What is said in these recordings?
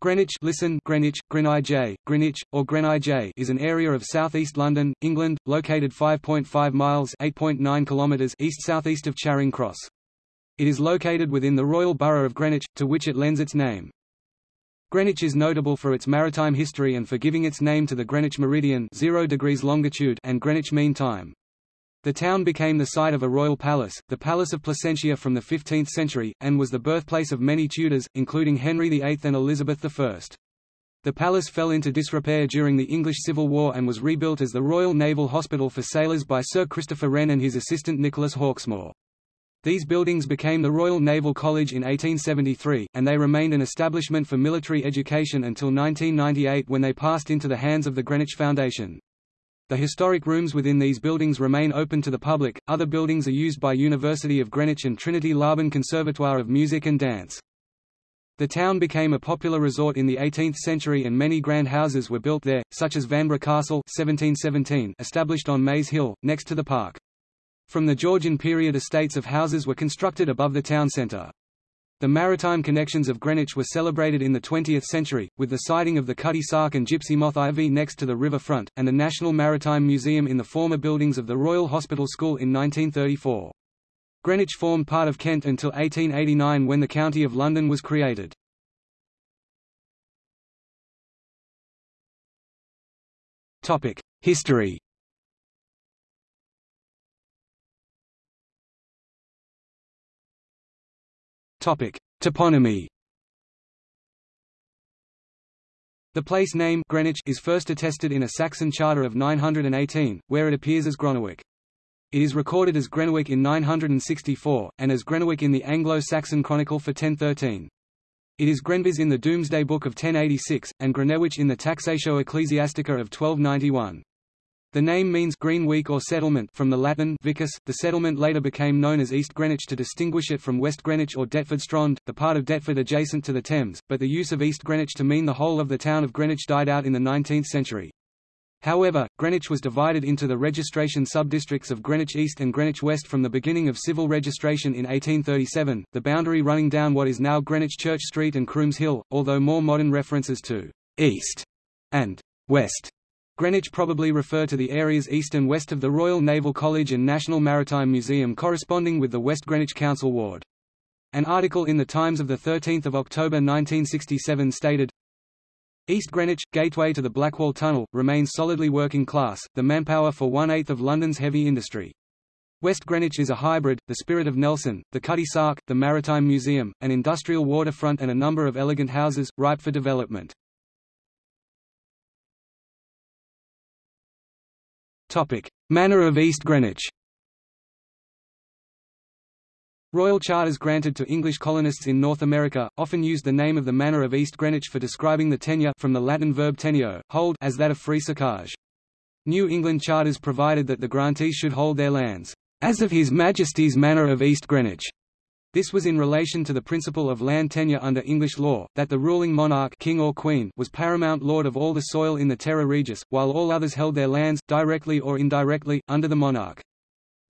Greenwich listen Greenwich, Greenwich, Greenwich, or Greenwich is an area of southeast London, England, located 5.5 miles (8.9 kilometers) east-southeast of Charing Cross. It is located within the Royal Borough of Greenwich, to which it lends its name. Greenwich is notable for its maritime history and for giving its name to the Greenwich meridian 0 degrees longitude and Greenwich Mean Time. The town became the site of a royal palace, the Palace of Placentia from the 15th century, and was the birthplace of many Tudors, including Henry VIII and Elizabeth I. The palace fell into disrepair during the English Civil War and was rebuilt as the Royal Naval Hospital for Sailors by Sir Christopher Wren and his assistant Nicholas Hawksmoor. These buildings became the Royal Naval College in 1873, and they remained an establishment for military education until 1998 when they passed into the hands of the Greenwich Foundation. The historic rooms within these buildings remain open to the public. Other buildings are used by University of Greenwich and Trinity Laban Conservatoire of Music and Dance. The town became a popular resort in the 18th century and many grand houses were built there, such as Vanbrugh Castle 1717 established on Maze Hill, next to the park. From the Georgian period estates of houses were constructed above the town centre. The maritime connections of Greenwich were celebrated in the 20th century, with the sighting of the Cutty Sark and Gypsy Moth Ivy next to the river front, and the National Maritime Museum in the former buildings of the Royal Hospital School in 1934. Greenwich formed part of Kent until 1889 when the County of London was created. History Topic: Toponymy. The place name Greenwich is first attested in a Saxon charter of 918, where it appears as Gronewick. It is recorded as Grenwick in 964, and as Grenewick in the Anglo-Saxon Chronicle for 1013. It is Grenvis in the Domesday Book of 1086, and Grenewich in the Taxatio Ecclesiastica of 1291. The name means green week or settlement from the Latin vicus. The settlement later became known as East Greenwich to distinguish it from West Greenwich or Deptford Strand, the part of Deptford adjacent to the Thames, but the use of East Greenwich to mean the whole of the town of Greenwich died out in the 19th century. However, Greenwich was divided into the registration subdistricts of Greenwich East and Greenwich West from the beginning of civil registration in 1837, the boundary running down what is now Greenwich Church Street and Crooms Hill, although more modern references to «east» and «west» Greenwich probably refer to the areas east and west of the Royal Naval College and National Maritime Museum corresponding with the West Greenwich Council Ward. An article in the Times of 13 October 1967 stated, East Greenwich, gateway to the Blackwall Tunnel, remains solidly working class, the manpower for one-eighth of London's heavy industry. West Greenwich is a hybrid, the Spirit of Nelson, the Cutty Sark, the Maritime Museum, an industrial waterfront and a number of elegant houses, ripe for development. Manor of East Greenwich. Royal charters granted to English colonists in North America, often used the name of the Manor of East Greenwich for describing the tenure from the Latin verb teneo, hold as that of free socage. New England charters provided that the grantees should hold their lands, as of His Majesty's Manor of East Greenwich, this was in relation to the principle of land tenure under English law, that the ruling monarch king or queen was paramount lord of all the soil in the terra regis, while all others held their lands, directly or indirectly, under the monarch.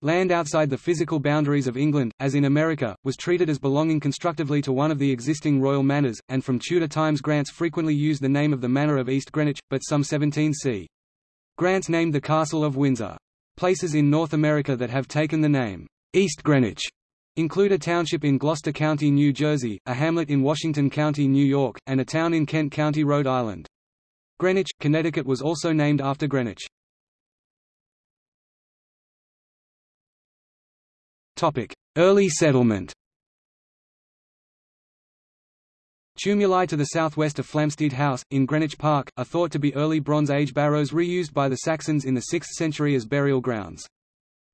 Land outside the physical boundaries of England, as in America, was treated as belonging constructively to one of the existing royal manors, and from Tudor times grants frequently used the name of the manor of East Greenwich, but some 17 c. Grants named the Castle of Windsor. Places in North America that have taken the name, East Greenwich, include a township in Gloucester County, New Jersey, a hamlet in Washington County, New York, and a town in Kent County, Rhode Island. Greenwich, Connecticut was also named after Greenwich. Early settlement Tumuli to the southwest of Flamsteed House, in Greenwich Park, are thought to be early Bronze Age barrows reused by the Saxons in the 6th century as burial grounds.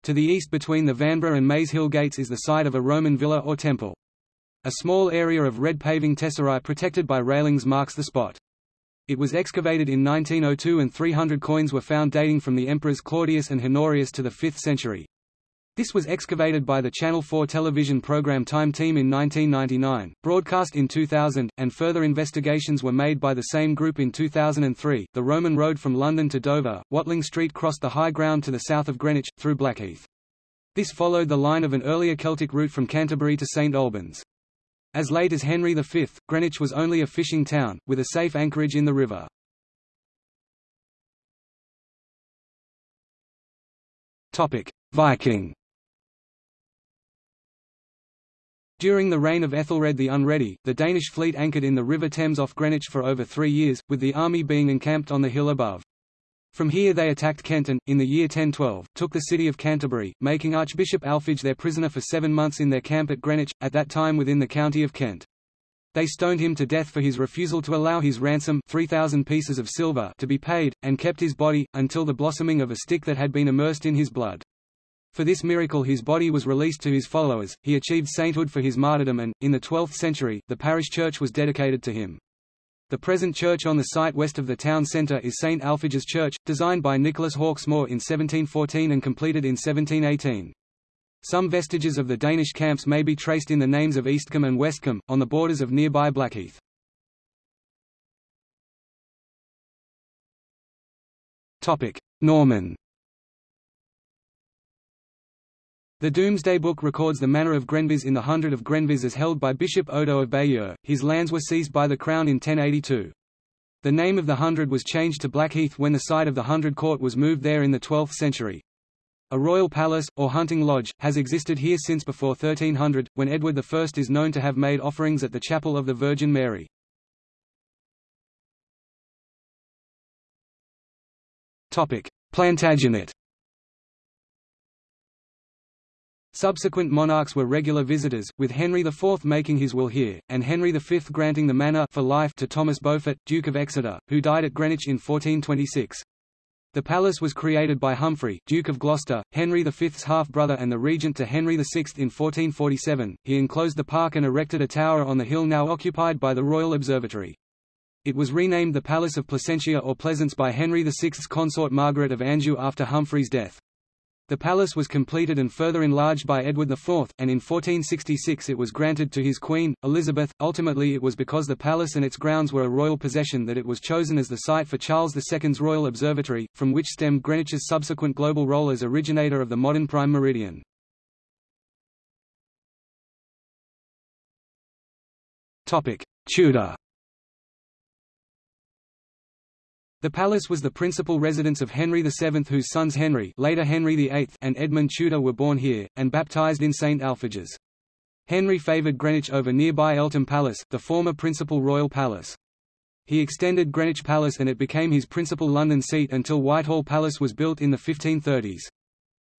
To the east between the Vanbrugh and Maze Hill gates is the site of a Roman villa or temple. A small area of red paving tesserae protected by railings marks the spot. It was excavated in 1902 and 300 coins were found dating from the emperors Claudius and Honorius to the 5th century. This was excavated by the Channel 4 television program Time Team in 1999, broadcast in 2000, and further investigations were made by the same group in 2003. The Roman road from London to Dover, Watling Street crossed the high ground to the south of Greenwich, through Blackheath. This followed the line of an earlier Celtic route from Canterbury to St Albans. As late as Henry V, Greenwich was only a fishing town, with a safe anchorage in the river. Viking During the reign of Ethelred the Unready, the Danish fleet anchored in the River Thames off Greenwich for over three years, with the army being encamped on the hill above. From here they attacked Kent and, in the year 1012, took the city of Canterbury, making Archbishop Alphege their prisoner for seven months in their camp at Greenwich, at that time within the county of Kent. They stoned him to death for his refusal to allow his ransom 3,000 pieces of silver to be paid, and kept his body, until the blossoming of a stick that had been immersed in his blood. For this miracle his body was released to his followers, he achieved sainthood for his martyrdom and, in the 12th century, the parish church was dedicated to him. The present church on the site west of the town centre is St Alphege's Church, designed by Nicholas Hawksmoor in 1714 and completed in 1718. Some vestiges of the Danish camps may be traced in the names of Eastcombe and Westcombe, on the borders of nearby Blackheath. Norman The Domesday Book records the manor of Grenvise in the hundred of Grenvise as held by Bishop Odo of Bayeux. His lands were seized by the Crown in 1082. The name of the hundred was changed to Blackheath when the site of the hundred court was moved there in the 12th century. A royal palace, or hunting lodge, has existed here since before 1300, when Edward I is known to have made offerings at the chapel of the Virgin Mary. Plantagenet Subsequent monarchs were regular visitors, with Henry IV making his will here, and Henry V granting the manor for life to Thomas Beaufort, Duke of Exeter, who died at Greenwich in 1426. The palace was created by Humphrey, Duke of Gloucester, Henry V's half-brother and the regent to Henry VI in 1447. He enclosed the park and erected a tower on the hill now occupied by the Royal Observatory. It was renamed the Palace of Placentia or Pleasance by Henry VI's consort Margaret of Anjou after Humphrey's death. The palace was completed and further enlarged by Edward IV, and in 1466 it was granted to his queen, Elizabeth. Ultimately it was because the palace and its grounds were a royal possession that it was chosen as the site for Charles II's Royal Observatory, from which stemmed Greenwich's subsequent global role as originator of the modern prime meridian. Tudor The palace was the principal residence of Henry VII whose sons Henry later Henry VIII and Edmund Tudor were born here, and baptized in St Alphege's. Henry favoured Greenwich over nearby Eltham Palace, the former principal royal palace. He extended Greenwich Palace and it became his principal London seat until Whitehall Palace was built in the 1530s.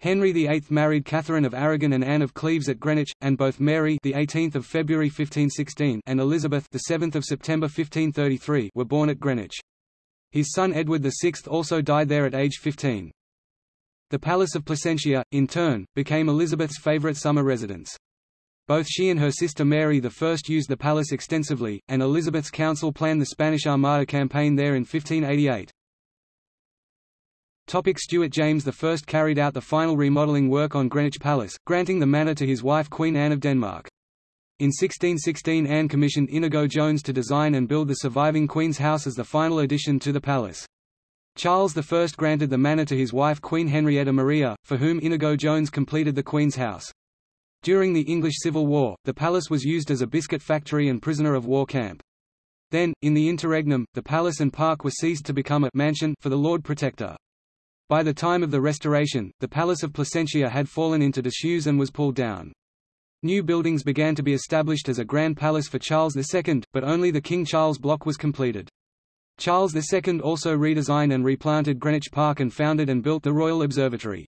Henry VIII married Catherine of Aragon and Anne of Cleves at Greenwich, and both Mary the 18th of February 1516 and Elizabeth the 7th of September 1533 were born at Greenwich. His son Edward VI also died there at age 15. The Palace of Placentia, in turn, became Elizabeth's favourite summer residence. Both she and her sister Mary I used the palace extensively, and Elizabeth's council planned the Spanish Armada campaign there in 1588. Topic Stuart James I carried out the final remodelling work on Greenwich Palace, granting the manor to his wife Queen Anne of Denmark. In 1616 Anne commissioned Inigo Jones to design and build the surviving Queen's House as the final addition to the palace. Charles I granted the manor to his wife Queen Henrietta Maria, for whom Inigo Jones completed the Queen's House. During the English Civil War, the palace was used as a biscuit factory and prisoner of war camp. Then, in the interregnum, the palace and park were seized to become a mansion for the Lord Protector. By the time of the Restoration, the Palace of Placentia had fallen into disuse and was pulled down. New buildings began to be established as a grand palace for Charles II, but only the King Charles block was completed. Charles II also redesigned and replanted Greenwich Park and founded and built the Royal Observatory.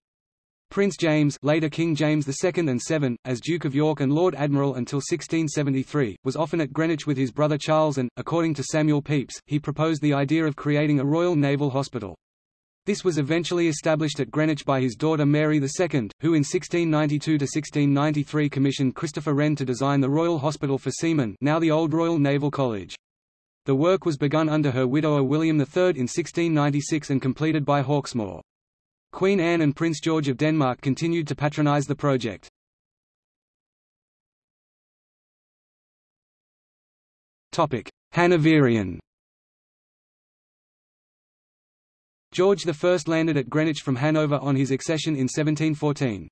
Prince James later King James II and VII, as Duke of York and Lord Admiral until 1673, was often at Greenwich with his brother Charles and, according to Samuel Pepys, he proposed the idea of creating a Royal Naval Hospital. This was eventually established at Greenwich by his daughter Mary II, who in 1692–1693 commissioned Christopher Wren to design the Royal Hospital for Seamen now the Old Royal Naval College. The work was begun under her widower William III in 1696 and completed by Hawksmoor. Queen Anne and Prince George of Denmark continued to patronise the project. Hanoverian George I landed at Greenwich from Hanover on his accession in 1714.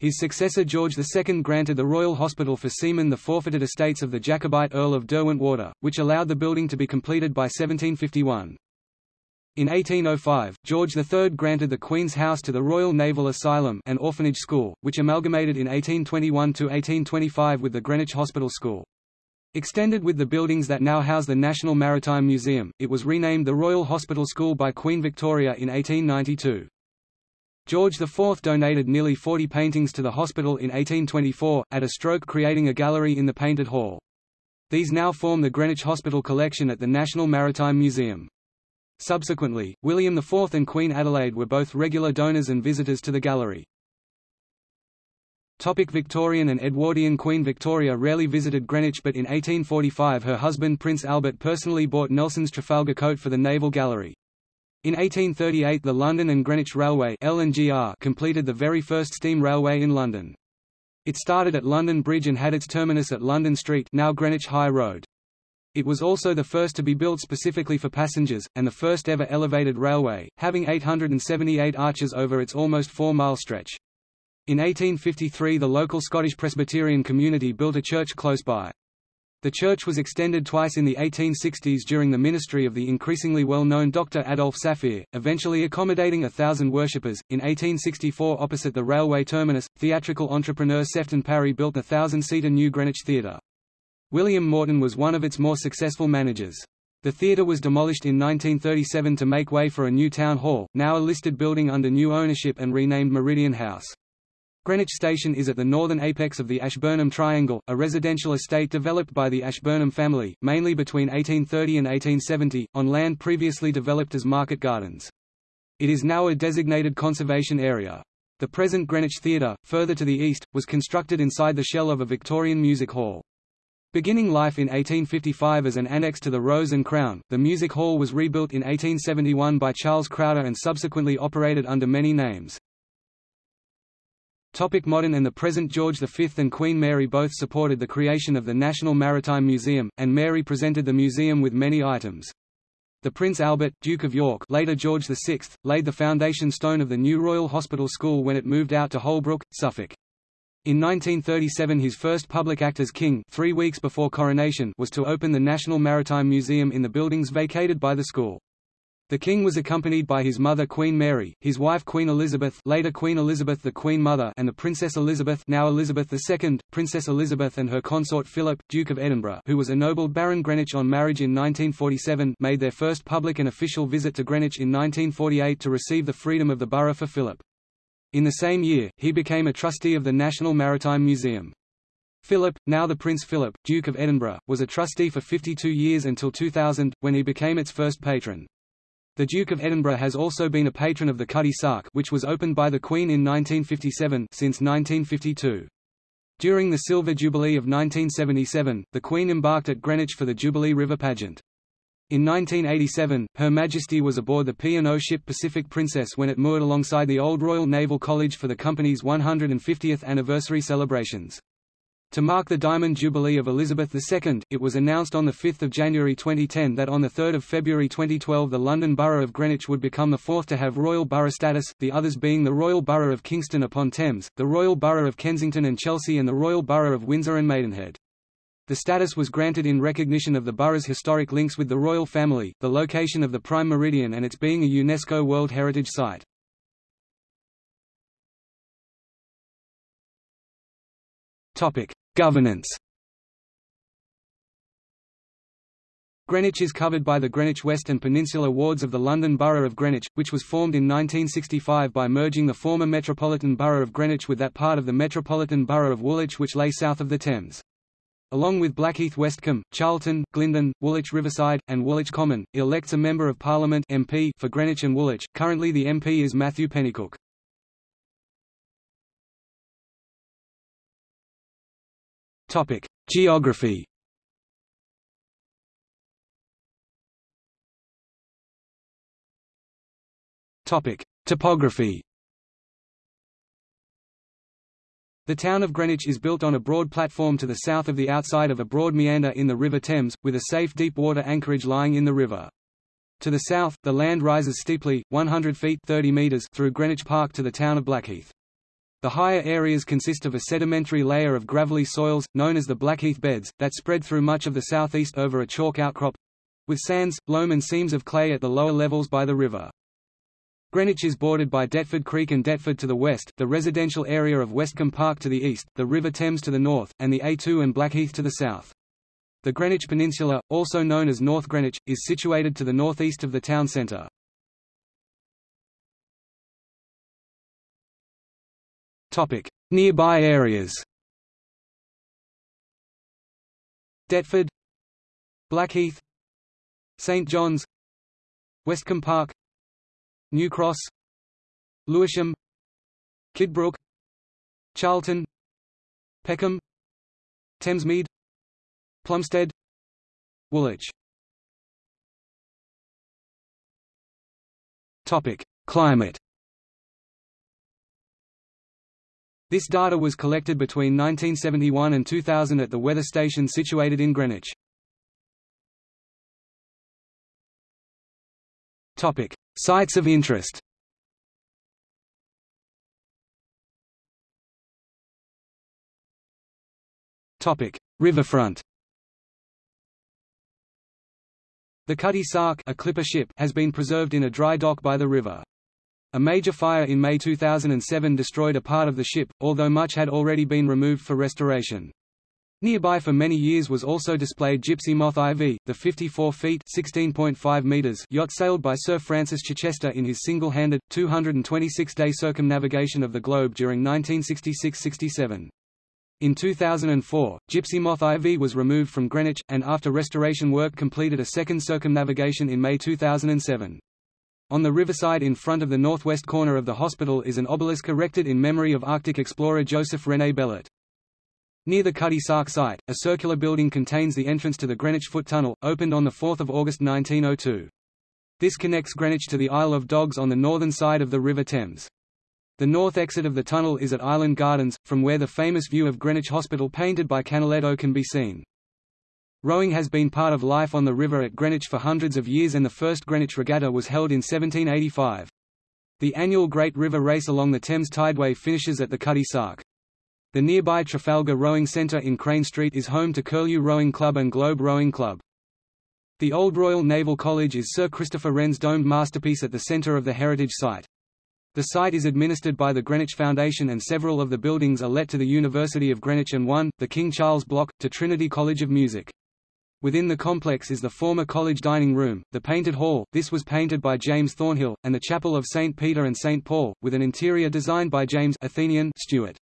His successor George II granted the Royal Hospital for Seamen the forfeited estates of the Jacobite Earl of Derwentwater, which allowed the building to be completed by 1751. In 1805, George III granted the Queen's House to the Royal Naval Asylum and Orphanage School, which amalgamated in 1821–1825 with the Greenwich Hospital School. Extended with the buildings that now house the National Maritime Museum, it was renamed the Royal Hospital School by Queen Victoria in 1892. George IV donated nearly 40 paintings to the hospital in 1824, at a stroke creating a gallery in the Painted Hall. These now form the Greenwich Hospital collection at the National Maritime Museum. Subsequently, William IV and Queen Adelaide were both regular donors and visitors to the gallery. Topic Victorian and Edwardian Queen Victoria rarely visited Greenwich but in 1845 her husband Prince Albert personally bought Nelson's Trafalgar coat for the Naval Gallery. In 1838 the London and Greenwich Railway completed the very first steam railway in London. It started at London Bridge and had its terminus at London Street now Greenwich High Road. It was also the first to be built specifically for passengers, and the first ever elevated railway, having 878 arches over its almost four-mile stretch. In 1853 the local Scottish Presbyterian community built a church close by. The church was extended twice in the 1860s during the ministry of the increasingly well-known Dr. Adolf Saphir, eventually accommodating a thousand worshippers. In 1864 opposite the railway terminus, theatrical entrepreneur Sefton Parry built the thousand-seater New Greenwich Theatre. William Morton was one of its more successful managers. The theatre was demolished in 1937 to make way for a new town hall, now a listed building under new ownership and renamed Meridian House. Greenwich Station is at the northern apex of the Ashburnham Triangle, a residential estate developed by the Ashburnham family, mainly between 1830 and 1870, on land previously developed as market gardens. It is now a designated conservation area. The present Greenwich Theatre, further to the east, was constructed inside the shell of a Victorian music hall. Beginning life in 1855 as an annex to the Rose and Crown, the music hall was rebuilt in 1871 by Charles Crowder and subsequently operated under many names. Topic modern and the present George V and Queen Mary both supported the creation of the National Maritime Museum, and Mary presented the museum with many items. The Prince Albert, Duke of York later George VI, laid the foundation stone of the new Royal Hospital School when it moved out to Holbrook, Suffolk. In 1937 his first public act as king three weeks before coronation was to open the National Maritime Museum in the buildings vacated by the school. The king was accompanied by his mother Queen Mary, his wife Queen Elizabeth later Queen Elizabeth the Queen Mother and the Princess Elizabeth now Elizabeth II, Princess Elizabeth and her consort Philip, Duke of Edinburgh who was ennobled Baron Greenwich on marriage in 1947 made their first public and official visit to Greenwich in 1948 to receive the freedom of the borough for Philip. In the same year, he became a trustee of the National Maritime Museum. Philip, now the Prince Philip, Duke of Edinburgh, was a trustee for 52 years until 2000, when he became its first patron. The Duke of Edinburgh has also been a patron of the Cutty Sark which was opened by the Queen in 1957 since 1952. During the Silver Jubilee of 1977, the Queen embarked at Greenwich for the Jubilee River pageant. In 1987, Her Majesty was aboard the P&O ship Pacific Princess when it moored alongside the Old Royal Naval College for the company's 150th anniversary celebrations. To mark the Diamond Jubilee of Elizabeth II, it was announced on 5 January 2010 that on 3 February 2012 the London Borough of Greenwich would become the fourth to have Royal Borough status, the others being the Royal Borough of Kingston upon Thames, the Royal Borough of Kensington and Chelsea and the Royal Borough of Windsor and Maidenhead. The status was granted in recognition of the borough's historic links with the royal family, the location of the Prime Meridian and its being a UNESCO World Heritage Site. Topic: Governance Greenwich is covered by the Greenwich West and Peninsula wards of the London Borough of Greenwich, which was formed in 1965 by merging the former Metropolitan Borough of Greenwich with that part of the Metropolitan Borough of Woolwich which lay south of the Thames. Along with Blackheath Westcombe, Charlton, Glyndon, Woolwich Riverside, and Woolwich Common, elects a Member of Parliament MP for Greenwich and Woolwich. Currently the MP is Matthew Pennycook. Topic: Geography. Topic: Topography. The town of Greenwich is built on a broad platform to the south of the outside of a broad meander in the River Thames, with a safe deep water anchorage lying in the river. To the south, the land rises steeply, 100 feet 30 meters through Greenwich Park to the town of Blackheath. The higher areas consist of a sedimentary layer of gravelly soils, known as the Blackheath beds, that spread through much of the southeast over a chalk outcrop—with sands, loam and seams of clay at the lower levels by the river. Greenwich is bordered by Deptford Creek and Deptford to the west, the residential area of Westcombe Park to the east, the River Thames to the north, and the A2 and Blackheath to the south. The Greenwich Peninsula, also known as North Greenwich, is situated to the northeast of the town centre. Topic: Nearby areas. Deptford, Blackheath, St John's, Westcombe Park, New Cross, Lewisham, Kidbrooke, Charlton, Peckham, Thamesmead, Plumstead, Woolwich. Topic: Climate. This data was collected between 1971 and 2000 at the weather station situated in Greenwich. Topic: Sites of interest. Topic: Riverfront. The Cutty Sark a clipper ship has been preserved in a dry dock by the river. A major fire in May 2007 destroyed a part of the ship, although much had already been removed for restoration. Nearby for many years was also displayed Gypsy Moth IV, the 54 feet (16.5 meters) yacht sailed by Sir Francis Chichester in his single-handed, 226-day circumnavigation of the globe during 1966–67. In 2004, Gypsy Moth IV was removed from Greenwich, and after restoration work completed a second circumnavigation in May 2007. On the riverside in front of the northwest corner of the hospital is an obelisk erected in memory of Arctic explorer Joseph René Bellot. Near the Cutty Sark site, a circular building contains the entrance to the Greenwich Foot Tunnel, opened on 4 August 1902. This connects Greenwich to the Isle of Dogs on the northern side of the River Thames. The north exit of the tunnel is at Island Gardens, from where the famous view of Greenwich Hospital painted by Canaletto can be seen. Rowing has been part of life on the river at Greenwich for hundreds of years and the first Greenwich Regatta was held in 1785. The annual Great River Race along the Thames Tideway finishes at the Cutty Sark. The nearby Trafalgar Rowing Centre in Crane Street is home to Curlew Rowing Club and Globe Rowing Club. The Old Royal Naval College is Sir Christopher Wren's domed masterpiece at the centre of the heritage site. The site is administered by the Greenwich Foundation and several of the buildings are let to the University of Greenwich and one, the King Charles Block, to Trinity College of Music. Within the complex is the former college dining room, the Painted Hall this was painted by James Thornhill, and the Chapel of St. Peter and St. Paul, with an interior designed by James Athenian Stuart.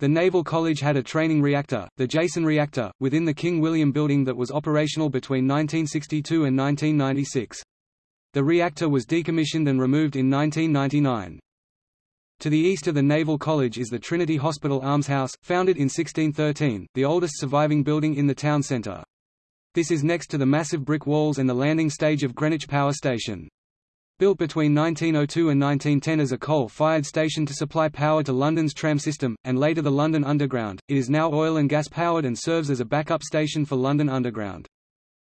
The Naval College had a training reactor, the Jason reactor, within the King William building that was operational between 1962 and 1996. The reactor was decommissioned and removed in 1999. To the east of the Naval College is the Trinity Hospital Almshouse, founded in 1613, the oldest surviving building in the town centre. This is next to the massive brick walls and the landing stage of Greenwich Power Station. Built between 1902 and 1910 as a coal-fired station to supply power to London's tram system, and later the London Underground, it is now oil and gas powered and serves as a backup station for London Underground.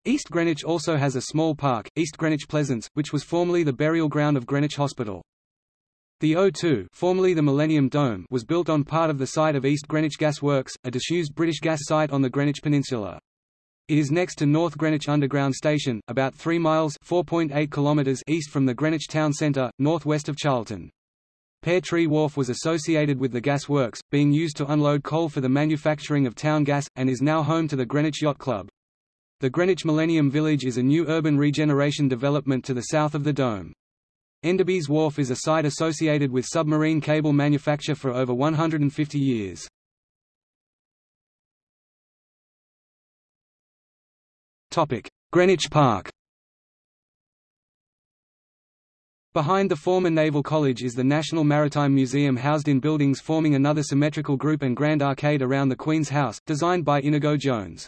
East Greenwich also has a small park, East Greenwich Pleasance, which was formerly the burial ground of Greenwich Hospital. The O2 formerly the Millennium Dome was built on part of the site of East Greenwich Gas Works, a disused British gas site on the Greenwich Peninsula. It is next to North Greenwich Underground Station, about 3 miles kilometers east from the Greenwich Town Centre, northwest of Charlton. Pear Tree Wharf was associated with the gas works, being used to unload coal for the manufacturing of town gas, and is now home to the Greenwich Yacht Club. The Greenwich Millennium Village is a new urban regeneration development to the south of the Dome. Enderby's Wharf is a site associated with submarine cable manufacture for over 150 years. Greenwich Park Behind the former Naval College is the National Maritime Museum housed in buildings forming another symmetrical group and grand arcade around the Queen's House, designed by Inigo Jones.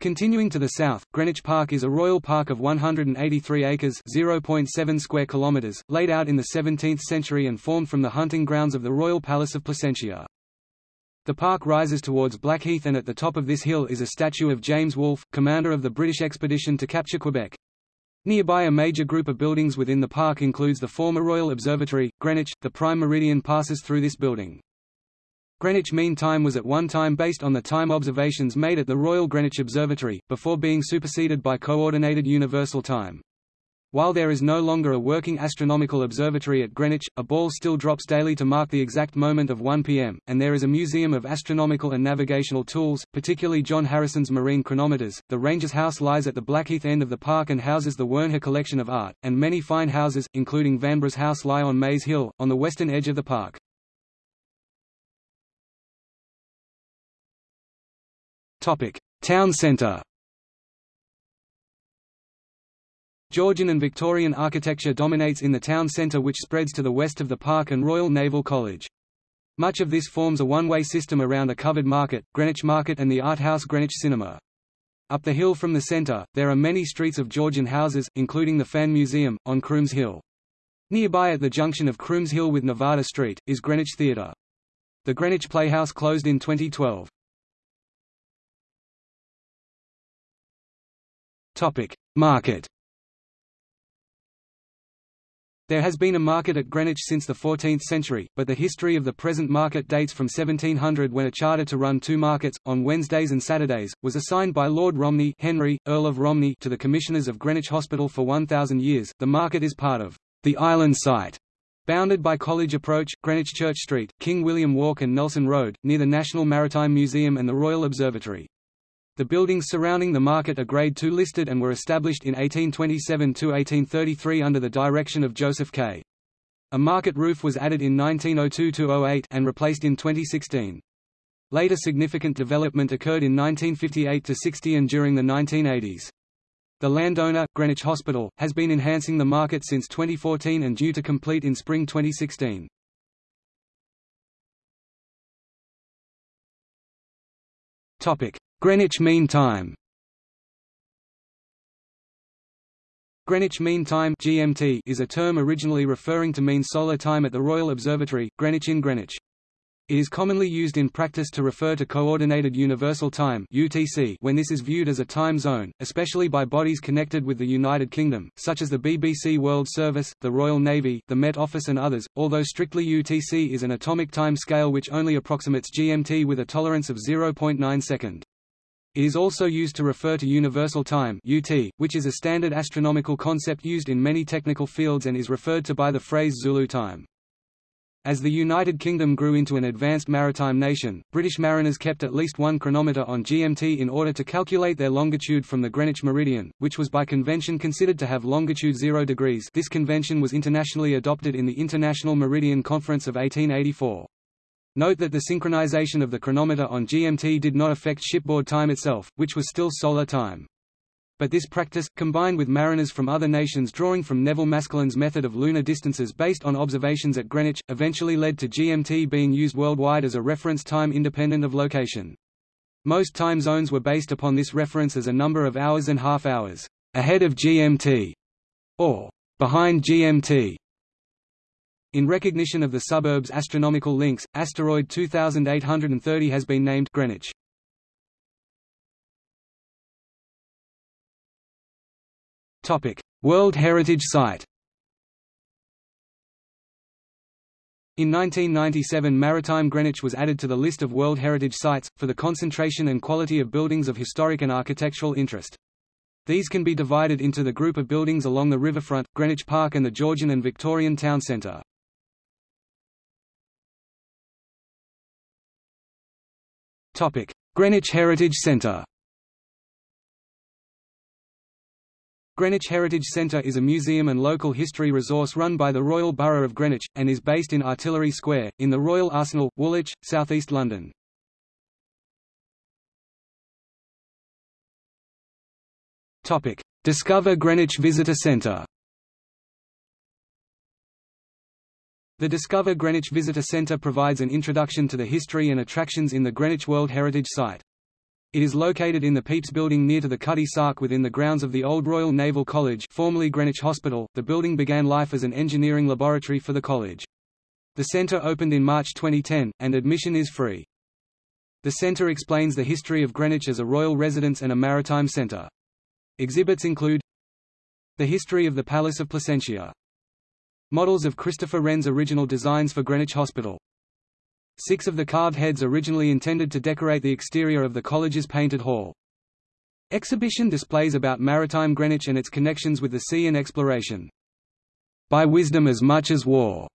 Continuing to the south, Greenwich Park is a royal park of 183 acres (0.7 square kilometers), laid out in the 17th century and formed from the hunting grounds of the Royal Palace of Placentia. The park rises towards Blackheath and at the top of this hill is a statue of James Wolfe, commander of the British expedition to capture Quebec. Nearby a major group of buildings within the park includes the former Royal Observatory, Greenwich. The prime meridian passes through this building. Greenwich Mean Time was at one time based on the time observations made at the Royal Greenwich Observatory, before being superseded by Coordinated Universal Time. While there is no longer a working astronomical observatory at Greenwich, a ball still drops daily to mark the exact moment of 1 p.m., and there is a museum of astronomical and navigational tools, particularly John Harrison's marine chronometers. The Rangers House lies at the Blackheath end of the park and houses the Wernher collection of art, and many fine houses, including Vanbrugh's house lie on Maze Hill, on the western edge of the park. Topic: Town centre. Georgian and Victorian architecture dominates in the town centre which spreads to the west of the park and Royal Naval College. Much of this forms a one-way system around a covered market, Greenwich Market and the art house Greenwich Cinema. Up the hill from the centre, there are many streets of Georgian houses, including the Fan Museum, on Crooms Hill. Nearby at the junction of Crooms Hill with Nevada Street, is Greenwich Theatre. The Greenwich Playhouse closed in 2012. Topic: Market. There has been a market at Greenwich since the 14th century, but the history of the present market dates from 1700 when a charter to run two markets, on Wednesdays and Saturdays, was assigned by Lord Romney Henry, Earl of Romney to the Commissioners of Greenwich Hospital for 1,000 years. The market is part of the island site, bounded by College Approach, Greenwich Church Street, King William Walk and Nelson Road, near the National Maritime Museum and the Royal Observatory. The buildings surrounding the market are Grade II listed and were established in 1827–1833 under the direction of Joseph Kay A market roof was added in 1902–08 and replaced in 2016. Later significant development occurred in 1958–60 and during the 1980s. The landowner, Greenwich Hospital, has been enhancing the market since 2014 and due to complete in spring 2016. Topic: Greenwich Mean Time Greenwich Mean Time (GMT) is a term originally referring to mean solar time at the Royal Observatory, Greenwich in Greenwich. It is commonly used in practice to refer to Coordinated Universal Time (UTC) when this is viewed as a time zone, especially by bodies connected with the United Kingdom, such as the BBC World Service, the Royal Navy, the Met Office and others, although strictly UTC is an atomic time scale which only approximates GMT with a tolerance of 0.9 second. It is also used to refer to universal time UT, which is a standard astronomical concept used in many technical fields and is referred to by the phrase Zulu time. As the United Kingdom grew into an advanced maritime nation, British mariners kept at least one chronometer on GMT in order to calculate their longitude from the Greenwich meridian, which was by convention considered to have longitude 0 degrees this convention was internationally adopted in the International Meridian Conference of 1884. Note that the synchronization of the chronometer on GMT did not affect shipboard time itself, which was still solar time. But this practice, combined with mariners from other nations drawing from Nevil Maskelyne's method of lunar distances based on observations at Greenwich, eventually led to GMT being used worldwide as a reference time independent of location. Most time zones were based upon this reference as a number of hours and half hours, ahead of GMT, or behind GMT. In recognition of the suburb's astronomical links, asteroid 2830 has been named Greenwich. Topic: World Heritage Site. In 1997 Maritime Greenwich was added to the list of World Heritage Sites, for the concentration and quality of buildings of historic and architectural interest. These can be divided into the group of buildings along the riverfront, Greenwich Park and the Georgian and Victorian Town Centre. Greenwich Heritage Centre Greenwich Heritage Centre is a museum and local history resource run by the Royal Borough of Greenwich, and is based in Artillery Square, in the Royal Arsenal, Woolwich, southeast London. Discover Greenwich Visitor Centre The Discover Greenwich Visitor Centre provides an introduction to the history and attractions in the Greenwich World Heritage Site. It is located in the Pepys Building near to the Cutty Sark within the grounds of the old Royal Naval College formerly Greenwich Hospital. The building began life as an engineering laboratory for the college. The centre opened in March 2010, and admission is free. The centre explains the history of Greenwich as a royal residence and a maritime centre. Exhibits include The history of the Palace of Placentia Models of Christopher Wren's original designs for Greenwich Hospital Six of the carved heads originally intended to decorate the exterior of the college's painted hall. Exhibition displays about maritime Greenwich and its connections with the sea and exploration. By Wisdom as Much as War,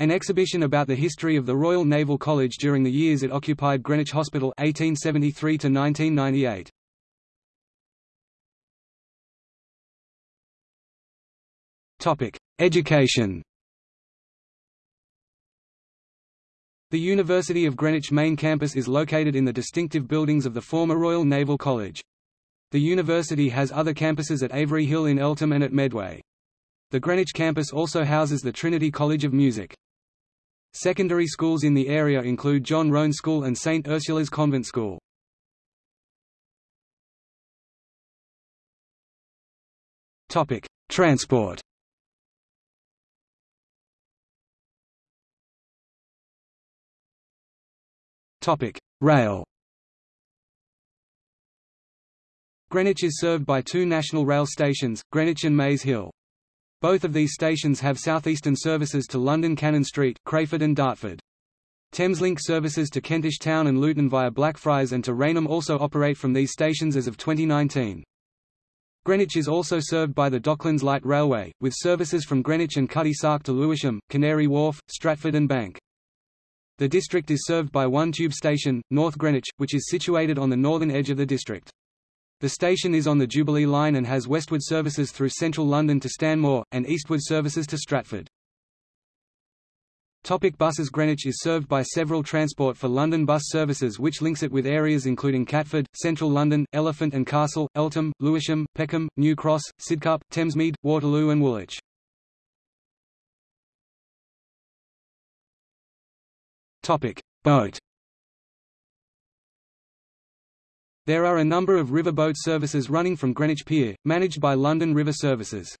an exhibition about the history of the Royal Naval College during the years it occupied Greenwich Hospital 1873 to 1998. Topic: Education. The University of Greenwich main campus is located in the distinctive buildings of the former Royal Naval College. The university has other campuses at Avery Hill in Eltham and at Medway. The Greenwich campus also houses the Trinity College of Music. Secondary schools in the area include John Roan School and St. Ursula's Convent School. Transport Rail Greenwich is served by two national rail stations, Greenwich and Maze Hill. Both of these stations have southeastern services to London Cannon Street, Crayford and Dartford. Thameslink services to Kentish Town and Luton via Blackfriars and to Rainham also operate from these stations as of 2019. Greenwich is also served by the Docklands Light Railway, with services from Greenwich and Cutty Sark to Lewisham, Canary Wharf, Stratford and Bank. The district is served by one tube station, North Greenwich, which is situated on the northern edge of the district. The station is on the Jubilee Line and has westward services through central London to Stanmore, and eastward services to Stratford. Topic buses Greenwich is served by several Transport for London bus services which links it with areas including Catford, Central London, Elephant and Castle, Eltham, Lewisham, Peckham, New Cross, Sidcup, Thamesmead, Waterloo and Woolwich. Topic: Boat There are a number of riverboat services running from Greenwich Pier, managed by London River Services.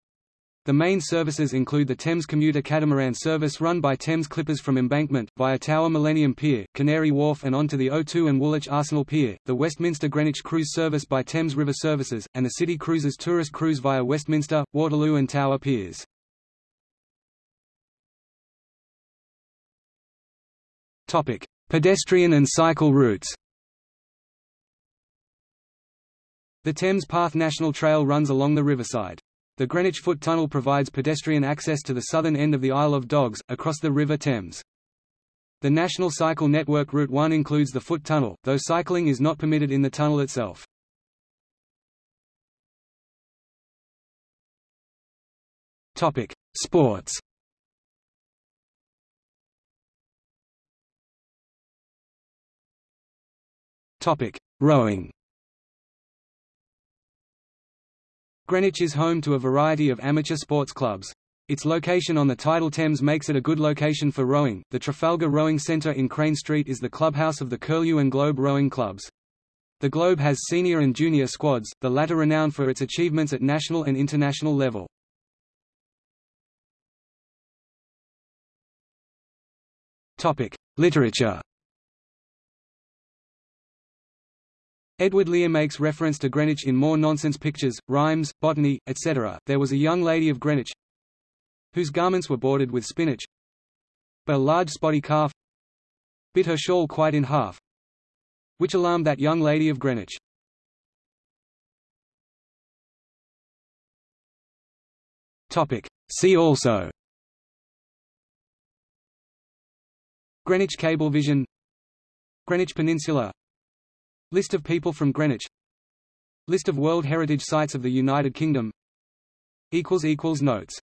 The main services include the Thames commuter catamaran service run by Thames Clippers from Embankment, via Tower Millennium Pier, Canary Wharf and onto the O2 and Woolwich Arsenal Pier, the Westminster Greenwich cruise service by Thames River Services, and the City Cruises tourist cruise via Westminster, Waterloo and Tower Piers. Pedestrian and cycle routes The Thames Path National Trail runs along the riverside. The Greenwich Foot Tunnel provides pedestrian access to the southern end of the Isle of Dogs, across the River Thames. The National Cycle Network Route 1 includes the Foot Tunnel, though cycling is not permitted in the tunnel itself. Sports Rowing Greenwich is home to a variety of amateur sports clubs. Its location on the tidal Thames makes it a good location for rowing. The Trafalgar Rowing Centre in Crane Street is the clubhouse of the Curlew and Globe rowing clubs. The Globe has senior and junior squads, the latter renowned for its achievements at national and international level. Topic: Literature. Edward Lear makes reference to Greenwich in more nonsense pictures, rhymes, botany, etc. There was a young lady of Greenwich whose garments were bordered with spinach, but a large spotty calf bit her shawl quite in half, which alarmed that young lady of Greenwich. Topic. See also Greenwich Cablevision Greenwich Peninsula List of people from Greenwich. List of World Heritage Sites of the United Kingdom. Notes